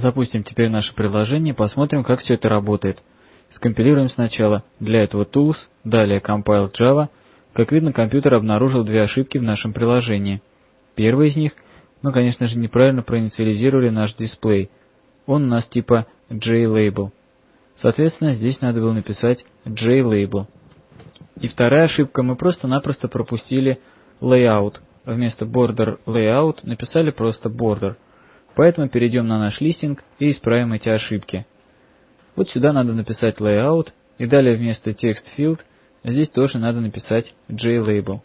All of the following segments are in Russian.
Запустим теперь наше приложение посмотрим, как все это работает. Скомпилируем сначала для этого tools, далее compile Java. Как видно, компьютер обнаружил две ошибки в нашем приложении. Первая из них, мы, конечно же, неправильно проинициализировали наш дисплей. Он у нас типа JLabel. Соответственно, здесь надо было написать JLabel. И вторая ошибка, мы просто-напросто пропустили layout. Вместо border layout написали просто border. Поэтому перейдем на наш листинг и исправим эти ошибки. Вот сюда надо написать layout, и далее вместо text field здесь тоже надо написать JLabel.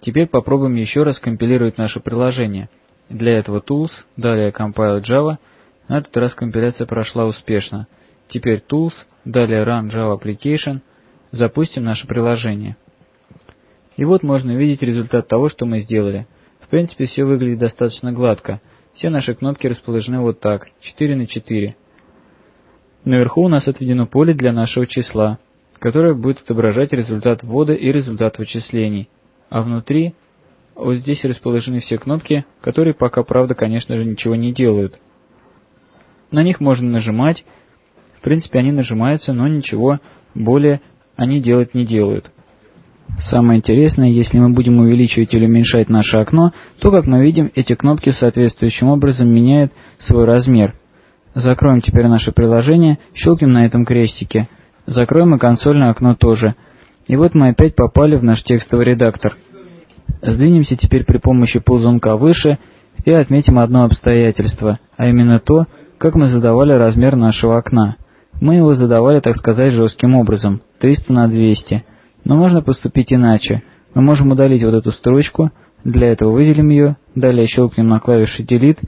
Теперь попробуем еще раз компилировать наше приложение. Для этого tools, далее compile Java. На этот раз компиляция прошла успешно. Теперь tools, далее run Java application. Запустим наше приложение. И вот можно увидеть результат того, что мы сделали. В принципе, все выглядит достаточно гладко. Все наши кнопки расположены вот так, 4 на 4. Наверху у нас отведено поле для нашего числа, которое будет отображать результат ввода и результат вычислений. А внутри, вот здесь расположены все кнопки, которые пока, правда, конечно же, ничего не делают. На них можно нажимать. В принципе, они нажимаются, но ничего более они делать не делают. Самое интересное, если мы будем увеличивать или уменьшать наше окно, то, как мы видим, эти кнопки соответствующим образом меняют свой размер. Закроем теперь наше приложение, щелкнем на этом крестике. Закроем и консольное окно тоже. И вот мы опять попали в наш текстовый редактор. Сдвинемся теперь при помощи ползунка выше и отметим одно обстоятельство, а именно то, как мы задавали размер нашего окна. Мы его задавали, так сказать, жестким образом, 300 на 200. Но можно поступить иначе. Мы можем удалить вот эту строчку, для этого выделим ее, далее щелкнем на клавише Delete,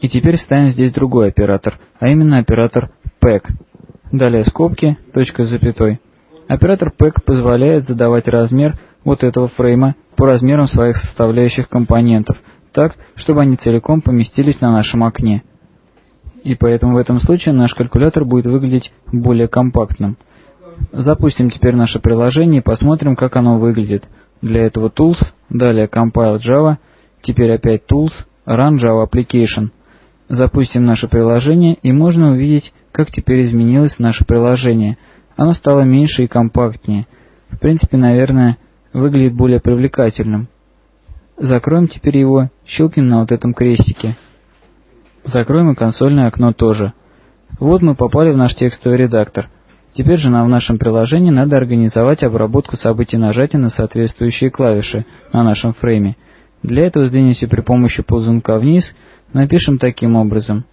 и теперь ставим здесь другой оператор, а именно оператор PACK. Далее скобки, точка с запятой. Оператор PACK позволяет задавать размер вот этого фрейма по размерам своих составляющих компонентов, так, чтобы они целиком поместились на нашем окне. И поэтому в этом случае наш калькулятор будет выглядеть более компактным. Запустим теперь наше приложение и посмотрим, как оно выглядит. Для этого Tools, далее Compile Java, теперь опять Tools, Run Java Application. Запустим наше приложение и можно увидеть, как теперь изменилось наше приложение. Оно стало меньше и компактнее. В принципе, наверное, выглядит более привлекательным. Закроем теперь его, щелкнем на вот этом крестике. Закроем и консольное окно тоже. Вот мы попали в наш текстовый редактор. Теперь же нам в нашем приложении надо организовать обработку событий нажатия на соответствующие клавиши на нашем фрейме. Для этого сдвинемся при помощи ползунка вниз, напишем таким образом.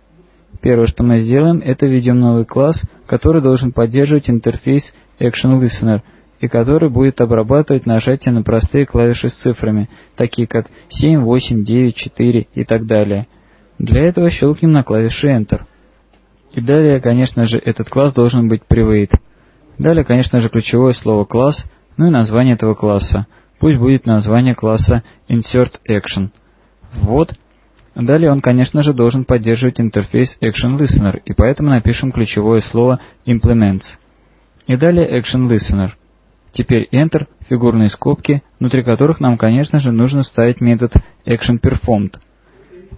Первое, что мы сделаем, это введем новый класс, который должен поддерживать интерфейс ActionListener и который будет обрабатывать нажатие на простые клавиши с цифрами, такие как 7, 8, 9, 4 и так далее. Для этого щелкнем на клавише Enter. И далее, конечно же, этот класс должен быть private. Далее, конечно же, ключевое слово класс, ну и название этого класса. Пусть будет название класса insert action. Вот. Далее он, конечно же, должен поддерживать интерфейс Action Listener, и поэтому напишем ключевое слово implements. И далее Action Listener. Теперь Enter, фигурные скобки, внутри которых нам, конечно же, нужно ставить метод ActionPerformed.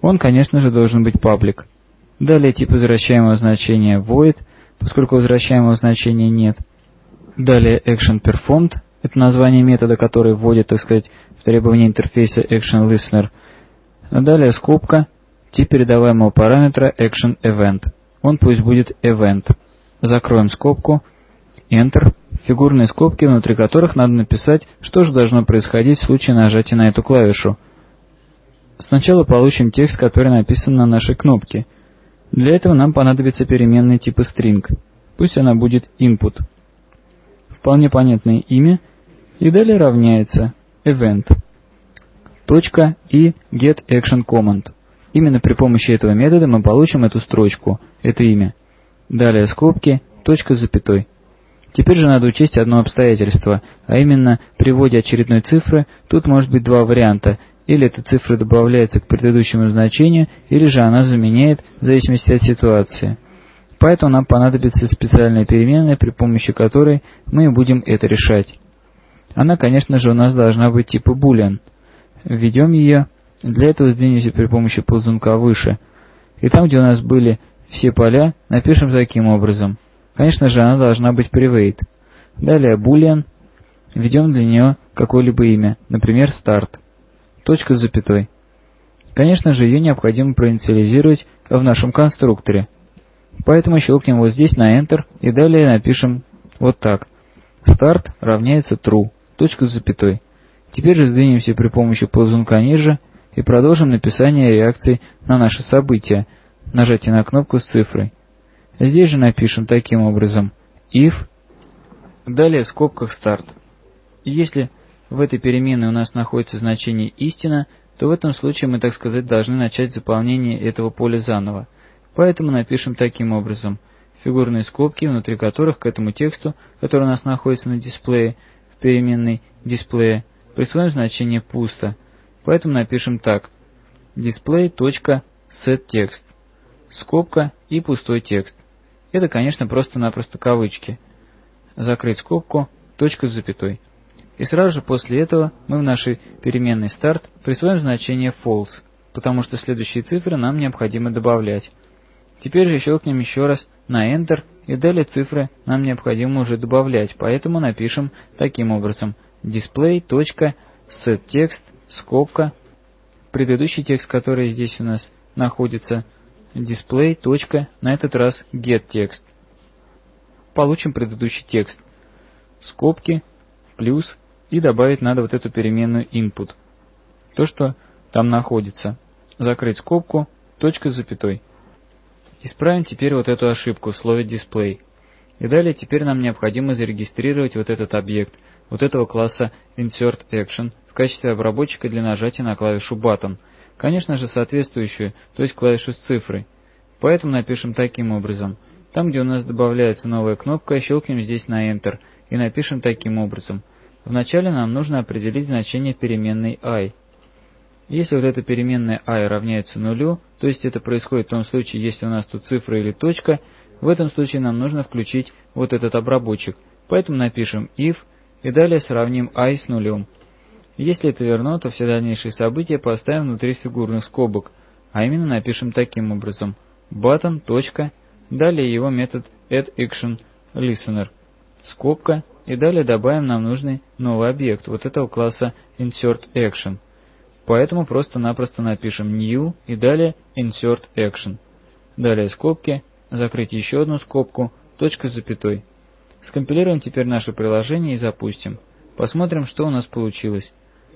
Он, конечно же, должен быть public. Далее тип возвращаемого значения void, поскольку возвращаемого значения нет. Далее action performed, это название метода, который вводит, так сказать, в требования интерфейса action listener. А далее скобка, тип передаваемого параметра action event. Он пусть будет event. Закроем скобку, Enter, фигурные скобки, внутри которых надо написать, что же должно происходить в случае нажатия на эту клавишу. Сначала получим текст, который написан на нашей кнопке – для этого нам понадобится переменная типа string. Пусть она будет input. Вполне понятное имя. И далее равняется event. Точка и getActionCommand. Именно при помощи этого метода мы получим эту строчку, это имя. Далее скобки, точка с запятой. Теперь же надо учесть одно обстоятельство, а именно при вводе очередной цифры тут может быть два варианта, или эта цифра добавляется к предыдущему значению, или же она заменяет в зависимости от ситуации. Поэтому нам понадобится специальная переменная, при помощи которой мы будем это решать. Она, конечно же, у нас должна быть типа boolean. Введем ее. Для этого сдвинемся при помощи ползунка выше. И там, где у нас были все поля, напишем таким образом. Конечно же, она должна быть private. Далее boolean. Введем для нее какое-либо имя, например, start. Точка с запятой. Конечно же, ее необходимо проинициализировать в нашем конструкторе. Поэтому щелкнем вот здесь на Enter и далее напишем вот так. Start равняется true. Точка с запятой. Теперь же сдвинемся при помощи ползунка ниже и продолжим написание реакций на наше событие, нажатие на кнопку с цифрой. Здесь же напишем таким образом if, далее в скобках start. Если в этой переменной у нас находится значение истина, то в этом случае мы, так сказать, должны начать заполнение этого поля заново. Поэтому напишем таким образом фигурные скобки, внутри которых к этому тексту, который у нас находится на дисплее, в переменной дисплея, присвоим значение пусто. Поэтому напишем так. display.setText. Скобка и пустой текст. Это, конечно, просто-напросто кавычки. Закрыть скобку, точка с запятой. И сразу же после этого мы в нашей переменной start присвоим значение false, потому что следующие цифры нам необходимо добавлять. Теперь же щелкнем еще раз на Enter, и далее цифры нам необходимо уже добавлять, поэтому напишем таким образом display.setText, скобка, предыдущий текст, который здесь у нас находится, display. на этот раз getText. Получим предыдущий текст. Скобки, плюс, и добавить надо вот эту переменную input. То, что там находится. Закрыть скобку, точка с запятой. Исправим теперь вот эту ошибку в слове display. И далее теперь нам необходимо зарегистрировать вот этот объект, вот этого класса InsertAction в качестве обработчика для нажатия на клавишу Button. Конечно же соответствующую, то есть клавишу с цифрой. Поэтому напишем таким образом. Там, где у нас добавляется новая кнопка, щелкнем здесь на Enter и напишем таким образом. Вначале нам нужно определить значение переменной i. Если вот эта переменная i равняется нулю, то есть это происходит в том случае, если у нас тут цифра или точка, в этом случае нам нужно включить вот этот обработчик. Поэтому напишем if и далее сравним i с нулем. Если это верно, то все дальнейшие события поставим внутри фигурных скобок, а именно напишем таким образом button. Далее его метод addActionListener. Скобка и далее добавим нам нужный новый объект вот этого класса InsertAction. Поэтому просто-напросто напишем new и далее InsertAction. Далее скобки, закрыть еще одну скобку, точка с запятой. Скомпилируем теперь наше приложение и запустим. Посмотрим, что у нас получилось.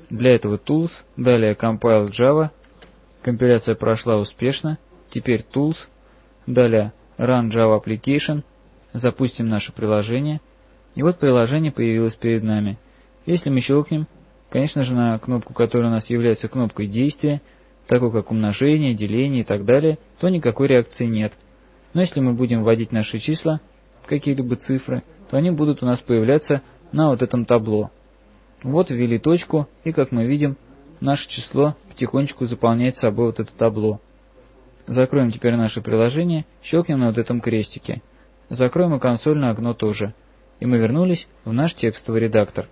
Для этого Tools, далее Compile Java. Компиляция прошла успешно. Теперь Tools, далее Run Java Application. Запустим наше приложение. И вот приложение появилось перед нами. Если мы щелкнем, конечно же на кнопку, которая у нас является кнопкой действия, такой как умножение, деление и так далее, то никакой реакции нет. Но если мы будем вводить наши числа, какие-либо цифры, то они будут у нас появляться на вот этом табло. Вот ввели точку, и как мы видим, наше число потихонечку заполняет собой вот это табло. Закроем теперь наше приложение, щелкнем на вот этом крестике. Закроем и консольное окно тоже. И мы вернулись в наш текстовый редактор.